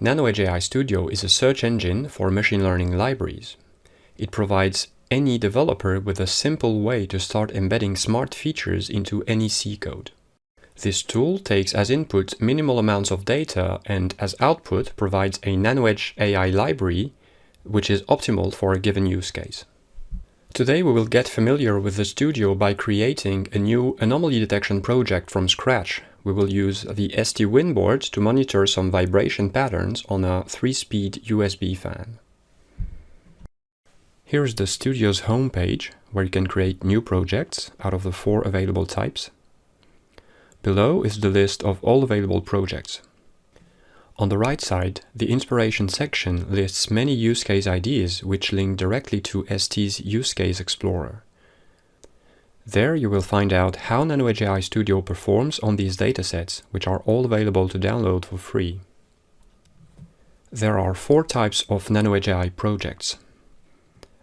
NanoEdge AI Studio is a search engine for machine learning libraries. It provides any developer with a simple way to start embedding smart features into any C code. This tool takes as input minimal amounts of data and as output provides a NanoEdge AI library which is optimal for a given use case. Today we will get familiar with the studio by creating a new anomaly detection project from scratch we will use the STWIN board to monitor some vibration patterns on a 3-speed USB fan. Here is the studio's homepage, where you can create new projects out of the four available types. Below is the list of all available projects. On the right side, the inspiration section lists many use case ideas which link directly to ST's Use Case Explorer. There you will find out how NanoEdge Studio performs on these datasets, which are all available to download for free. There are four types of NanoEdge projects.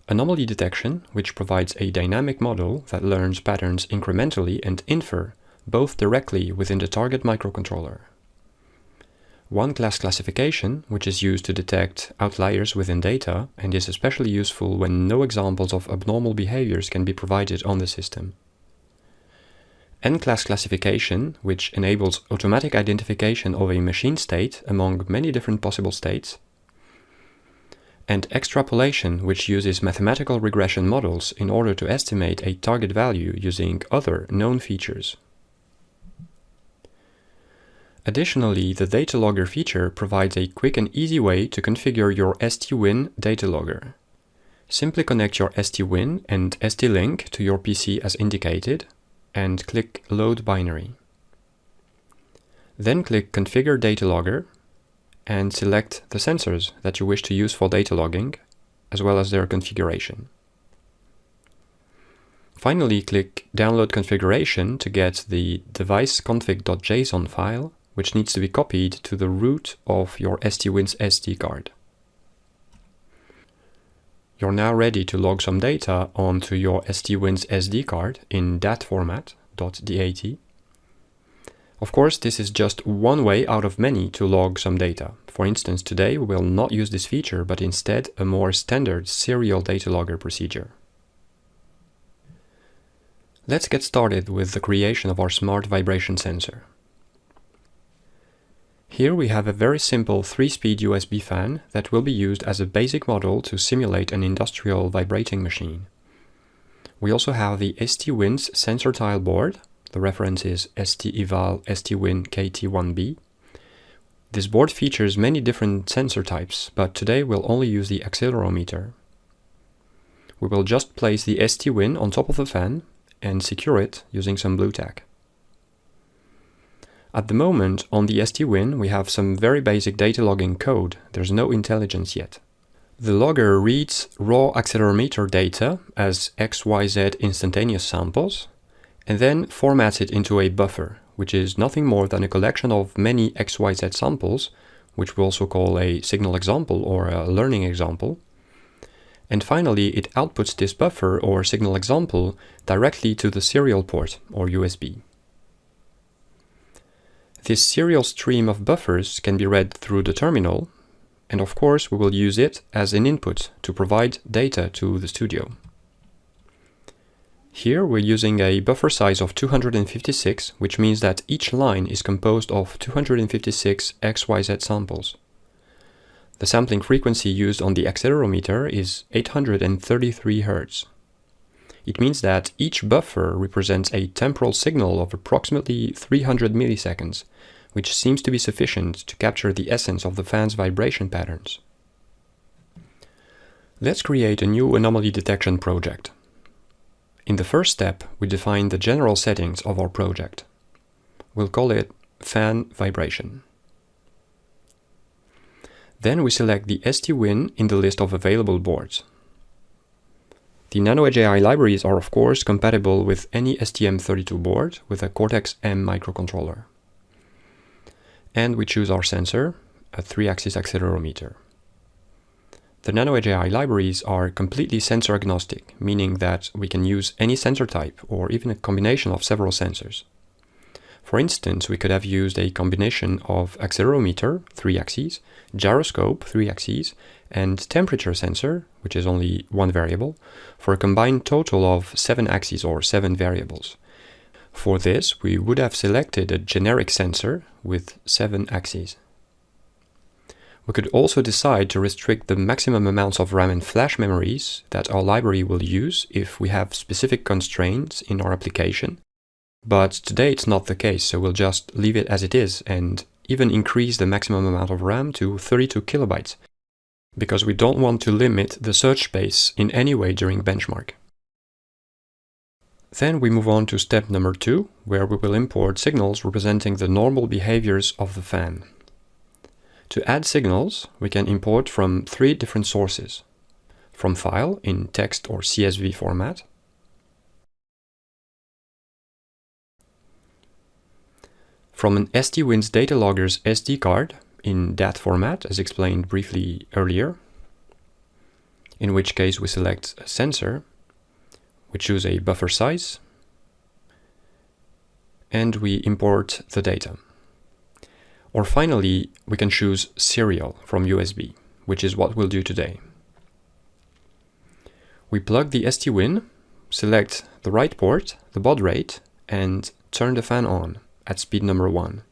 Anomaly detection, which provides a dynamic model that learns patterns incrementally and infer, both directly within the target microcontroller. One class classification, which is used to detect outliers within data and is especially useful when no examples of abnormal behaviors can be provided on the system. N-class classification, which enables automatic identification of a machine state among many different possible states. And extrapolation, which uses mathematical regression models in order to estimate a target value using other known features. Additionally, the data logger feature provides a quick and easy way to configure your ST-Win data logger. Simply connect your ST-Win and ST-Link to your PC as indicated and click Load Binary. Then click Configure Data Logger and select the sensors that you wish to use for data logging, as well as their configuration. Finally, click Download Configuration to get the deviceconfig.json file which needs to be copied to the root of your ST-Win's SD card. You're now ready to log some data onto your ST-Win's SD card in DAT format, .dat. Of course, this is just one way out of many to log some data. For instance, today we will not use this feature, but instead a more standard serial data logger procedure. Let's get started with the creation of our smart vibration sensor. Here we have a very simple 3-speed USB fan that will be used as a basic model to simulate an industrial vibrating machine. We also have the ST-Win's sensor tile board. The reference is ST-Eval ST-Win KT1B. This board features many different sensor types, but today we'll only use the accelerometer. We will just place the ST-Win on top of the fan and secure it using some Blu Tack. At the moment, on the ST-Win, we have some very basic data logging code. There's no intelligence yet. The logger reads raw accelerometer data as XYZ instantaneous samples, and then formats it into a buffer, which is nothing more than a collection of many XYZ samples, which we also call a signal example or a learning example. And finally, it outputs this buffer or signal example directly to the serial port or USB. This serial stream of buffers can be read through the terminal, and of course we will use it as an input to provide data to the studio. Here we're using a buffer size of 256, which means that each line is composed of 256 XYZ samples. The sampling frequency used on the accelerometer is 833 Hz. It means that each buffer represents a temporal signal of approximately 300 milliseconds, which seems to be sufficient to capture the essence of the fan's vibration patterns. Let's create a new anomaly detection project. In the first step, we define the general settings of our project. We'll call it fan vibration. Then we select the ST-Win in the list of available boards. The NanoEdge AI libraries are of course compatible with any STM32 board with a Cortex-M microcontroller. And we choose our sensor, a 3-axis accelerometer. The NanoEdge AI libraries are completely sensor agnostic, meaning that we can use any sensor type or even a combination of several sensors. For instance, we could have used a combination of accelerometer, three axes, gyroscope, three axes, and temperature sensor, which is only one variable, for a combined total of seven axes or seven variables. For this, we would have selected a generic sensor with seven axes. We could also decide to restrict the maximum amounts of RAM and flash memories that our library will use if we have specific constraints in our application. But today it's not the case, so we'll just leave it as it is and even increase the maximum amount of RAM to 32 kilobytes, because we don't want to limit the search space in any way during benchmark. Then we move on to step number two, where we will import signals representing the normal behaviors of the fan. To add signals, we can import from three different sources. From file in text or CSV format, from an STWINS data logger's SD card in that format, as explained briefly earlier, in which case we select a sensor, we choose a buffer size, and we import the data. Or finally, we can choose serial from USB, which is what we'll do today. We plug the STWIN, select the right port, the baud rate, and turn the fan on at speed number 1.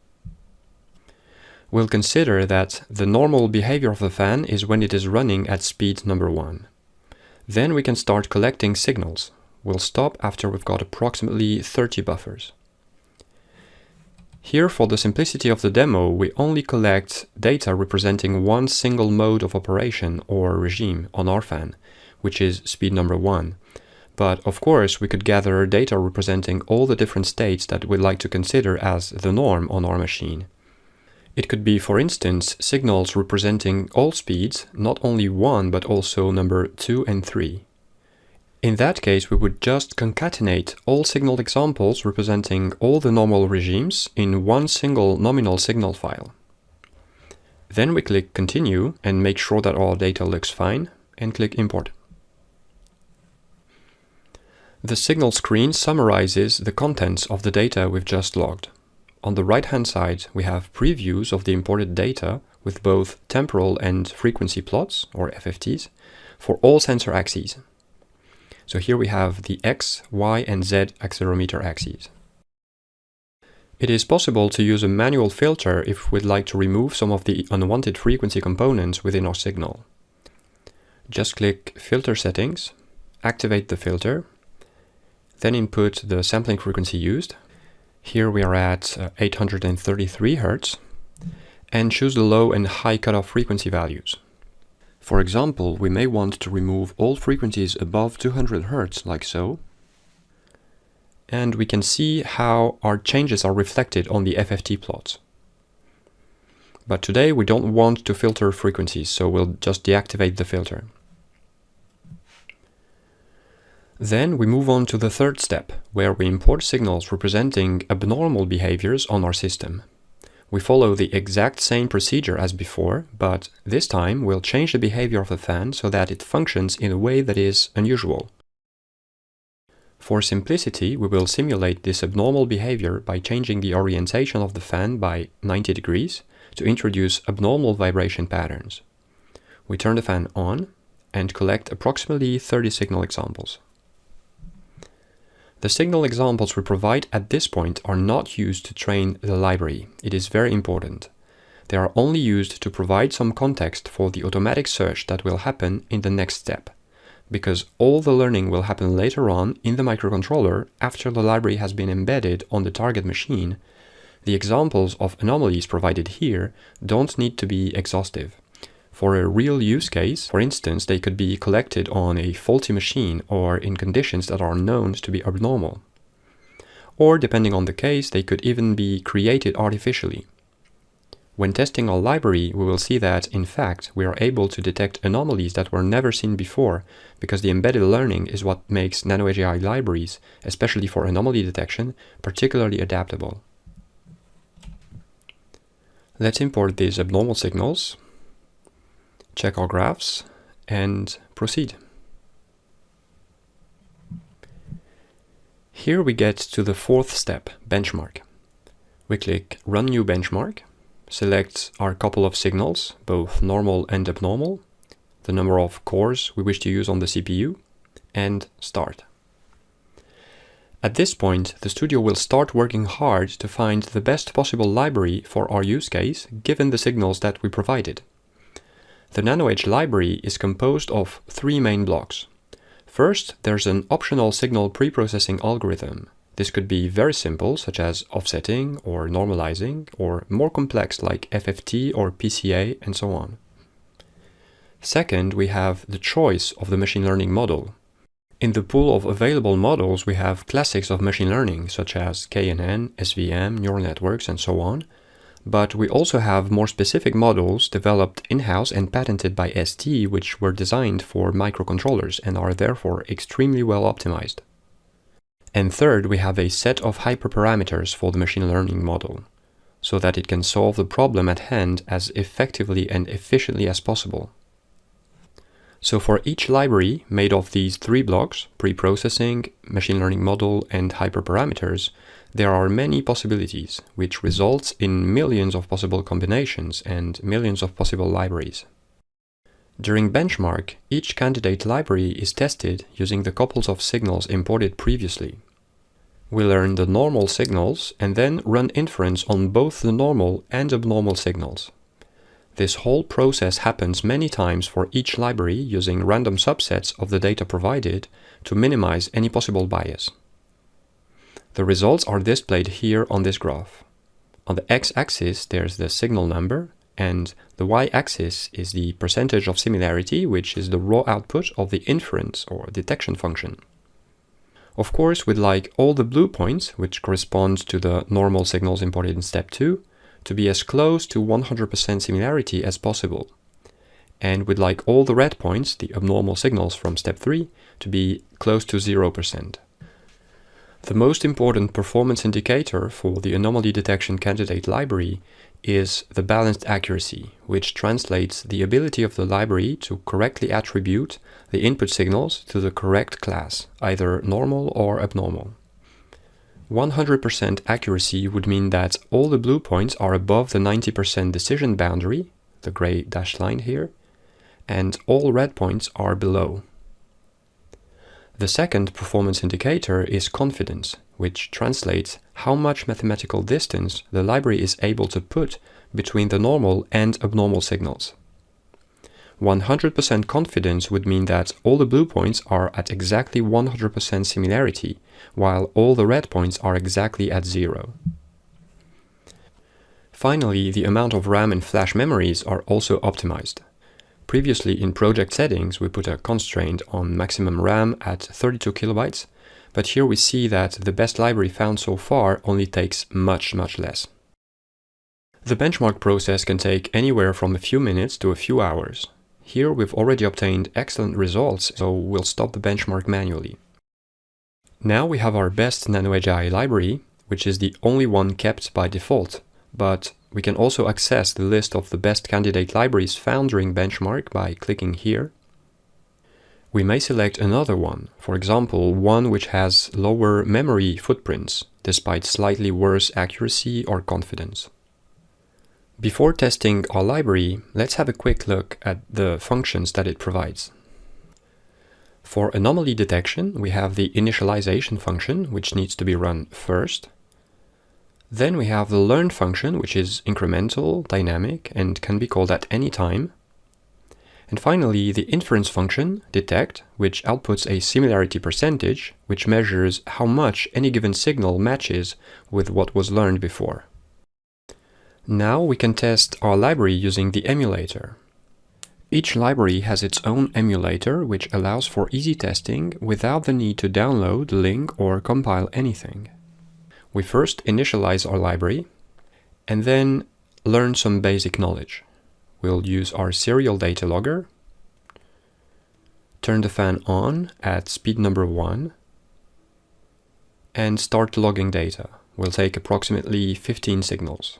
We'll consider that the normal behavior of the fan is when it is running at speed number 1. Then we can start collecting signals. We'll stop after we've got approximately 30 buffers. Here, for the simplicity of the demo, we only collect data representing one single mode of operation or regime on our fan, which is speed number one. But of course, we could gather data representing all the different states that we'd like to consider as the norm on our machine. It could be, for instance, signals representing all speeds, not only one, but also number 2 and 3. In that case, we would just concatenate all signal examples representing all the normal regimes in one single nominal signal file. Then we click Continue and make sure that our data looks fine, and click Import. The signal screen summarizes the contents of the data we've just logged. On the right-hand side, we have previews of the imported data with both temporal and frequency plots, or FFTs, for all sensor axes. So here we have the X, Y, and Z accelerometer axes. It is possible to use a manual filter if we'd like to remove some of the unwanted frequency components within our signal. Just click Filter Settings, activate the filter, then input the sampling frequency used. Here we are at uh, 833 Hz, and choose the low and high cutoff frequency values. For example, we may want to remove all frequencies above 200 Hz, like so. And we can see how our changes are reflected on the FFT plots. But today we don't want to filter frequencies, so we'll just deactivate the filter. Then we move on to the third step, where we import signals representing abnormal behaviors on our system. We follow the exact same procedure as before, but this time we'll change the behavior of the fan so that it functions in a way that is unusual. For simplicity, we will simulate this abnormal behavior by changing the orientation of the fan by 90 degrees to introduce abnormal vibration patterns. We turn the fan on and collect approximately 30 signal examples. The signal examples we provide at this point are not used to train the library. It is very important. They are only used to provide some context for the automatic search that will happen in the next step. Because all the learning will happen later on in the microcontroller after the library has been embedded on the target machine, the examples of anomalies provided here don't need to be exhaustive. For a real use case, for instance, they could be collected on a faulty machine or in conditions that are known to be abnormal. Or, depending on the case, they could even be created artificially. When testing our library, we will see that, in fact, we are able to detect anomalies that were never seen before, because the embedded learning is what makes NanoEdge AI libraries, especially for anomaly detection, particularly adaptable. Let's import these abnormal signals check our graphs and proceed. Here we get to the fourth step, benchmark. We click Run New Benchmark, select our couple of signals, both normal and abnormal, the number of cores we wish to use on the CPU, and Start. At this point, the studio will start working hard to find the best possible library for our use case, given the signals that we provided. The NanoEdge library is composed of three main blocks. First, there's an optional signal preprocessing algorithm. This could be very simple, such as offsetting or normalizing, or more complex like FFT or PCA and so on. Second, we have the choice of the machine learning model. In the pool of available models, we have classics of machine learning, such as KNN, SVM, neural networks, and so on. But we also have more specific models developed in-house and patented by ST, which were designed for microcontrollers and are therefore extremely well optimized. And third, we have a set of hyperparameters for the machine learning model, so that it can solve the problem at hand as effectively and efficiently as possible. So for each library made of these three blocks, pre-processing, machine learning model, and hyperparameters, there are many possibilities, which results in millions of possible combinations and millions of possible libraries. During benchmark, each candidate library is tested using the couples of signals imported previously. We learn the normal signals and then run inference on both the normal and abnormal signals. This whole process happens many times for each library using random subsets of the data provided to minimize any possible bias. The results are displayed here on this graph. On the x-axis there's the signal number and the y-axis is the percentage of similarity which is the raw output of the inference or detection function. Of course, we'd like all the blue points, which correspond to the normal signals imported in step 2, to be as close to 100% similarity as possible. And we'd like all the red points, the abnormal signals from step 3, to be close to 0%. The most important performance indicator for the anomaly detection candidate library is the balanced accuracy, which translates the ability of the library to correctly attribute the input signals to the correct class, either normal or abnormal. 100% accuracy would mean that all the blue points are above the 90% decision boundary, the gray dashed line here, and all red points are below. The second performance indicator is confidence, which translates how much mathematical distance the library is able to put between the normal and abnormal signals. 100% confidence would mean that all the blue points are at exactly 100% similarity, while all the red points are exactly at zero. Finally, the amount of RAM and flash memories are also optimized. Previously in project settings, we put a constraint on maximum RAM at 32 kilobytes, but here we see that the best library found so far only takes much, much less. The benchmark process can take anywhere from a few minutes to a few hours. Here we've already obtained excellent results, so we'll stop the benchmark manually. Now we have our best NanoEdge AI library, which is the only one kept by default, but we can also access the list of the best candidate libraries found during benchmark by clicking here. We may select another one, for example, one which has lower memory footprints, despite slightly worse accuracy or confidence. Before testing our library, let's have a quick look at the functions that it provides. For anomaly detection, we have the initialization function, which needs to be run first. Then we have the learn function, which is incremental, dynamic, and can be called at any time. And finally, the inference function, detect, which outputs a similarity percentage, which measures how much any given signal matches with what was learned before. Now we can test our library using the emulator. Each library has its own emulator, which allows for easy testing without the need to download, link or compile anything. We first initialize our library and then learn some basic knowledge. We'll use our serial data logger, turn the fan on at speed number 1 and start logging data. We'll take approximately 15 signals.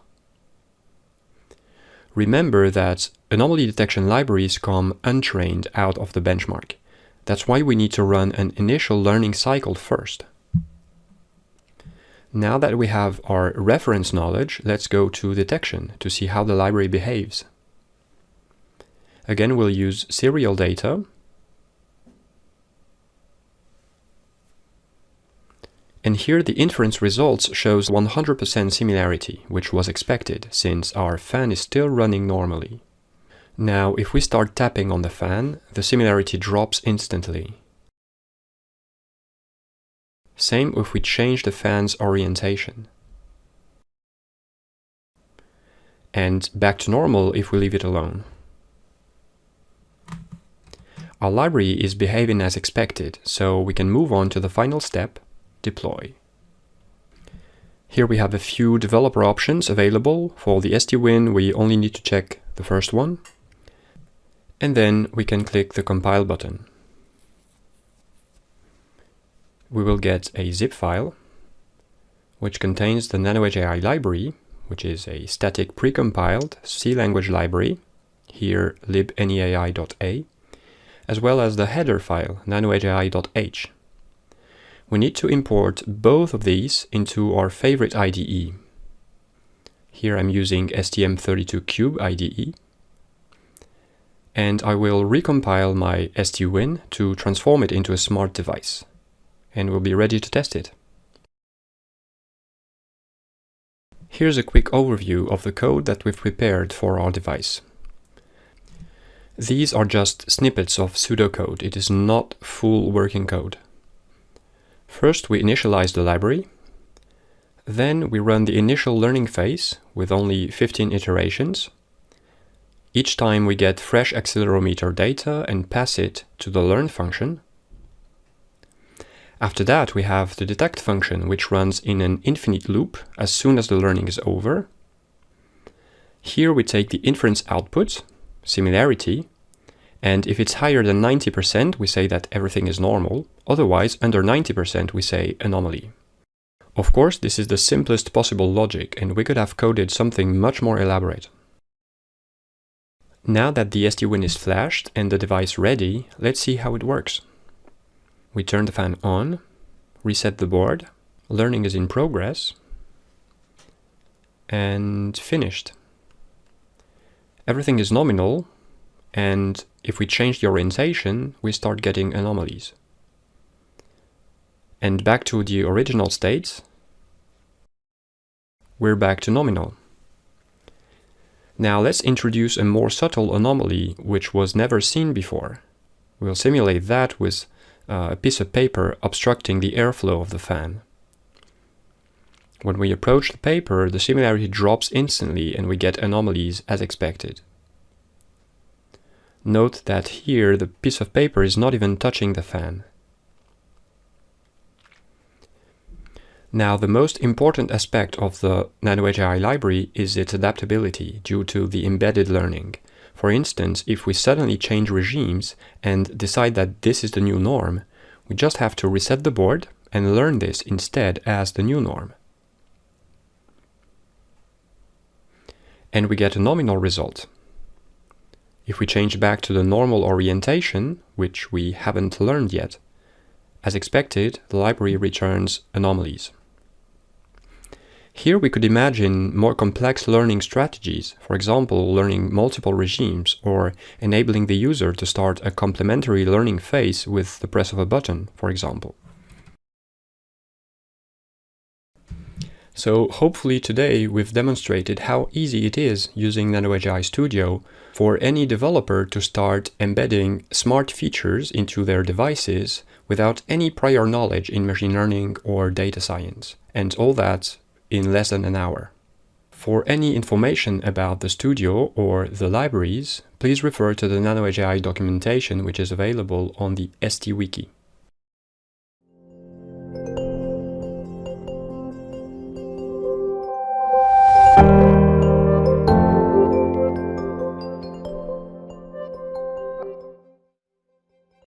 Remember that anomaly detection libraries come untrained out of the benchmark. That's why we need to run an initial learning cycle first. Now that we have our reference knowledge, let's go to detection to see how the library behaves. Again, we'll use serial data. And here the inference results shows 100% similarity, which was expected, since our fan is still running normally. Now, if we start tapping on the fan, the similarity drops instantly. Same if we change the fan's orientation. And back to normal if we leave it alone. Our library is behaving as expected, so we can move on to the final step, deploy. Here we have a few developer options available. For the STWin, we only need to check the first one. And then we can click the compile button. We will get a zip file which contains the NanoEdge AI library, which is a static precompiled C language library, here libneai.a, as well as the header file nanoedgeai.h. We need to import both of these into our favorite IDE. Here I'm using STM32Cube IDE. And I will recompile my STWin to transform it into a smart device. And we'll be ready to test it. Here's a quick overview of the code that we've prepared for our device. These are just snippets of pseudocode. It is not full working code. First, we initialize the library. Then we run the initial learning phase with only 15 iterations. Each time we get fresh accelerometer data and pass it to the learn function. After that, we have the detect function, which runs in an infinite loop as soon as the learning is over. Here we take the inference output, similarity, and if it's higher than 90%, we say that everything is normal. Otherwise, under 90%, we say anomaly. Of course, this is the simplest possible logic, and we could have coded something much more elaborate. Now that the STWin is flashed and the device ready, let's see how it works. We turn the fan on, reset the board, learning is in progress, and finished. Everything is nominal, and if we change the orientation, we start getting anomalies. And back to the original state, we're back to nominal. Now let's introduce a more subtle anomaly which was never seen before. We'll simulate that with uh, a piece of paper obstructing the airflow of the fan. When we approach the paper, the similarity drops instantly and we get anomalies as expected. Note that here the piece of paper is not even touching the fan. Now the most important aspect of the NanoEdge AI library is its adaptability due to the embedded learning. For instance, if we suddenly change regimes and decide that this is the new norm, we just have to reset the board and learn this instead as the new norm. And we get a nominal result. If we change back to the normal orientation, which we haven't learned yet, as expected, the library returns anomalies. Here we could imagine more complex learning strategies, for example, learning multiple regimes or enabling the user to start a complementary learning phase with the press of a button, for example. So hopefully today we've demonstrated how easy it is using NanoEdge AI Studio for any developer to start embedding smart features into their devices without any prior knowledge in machine learning or data science, and all that in less than an hour. For any information about the studio or the libraries, please refer to the NanoEdge AI documentation which is available on the ST Wiki.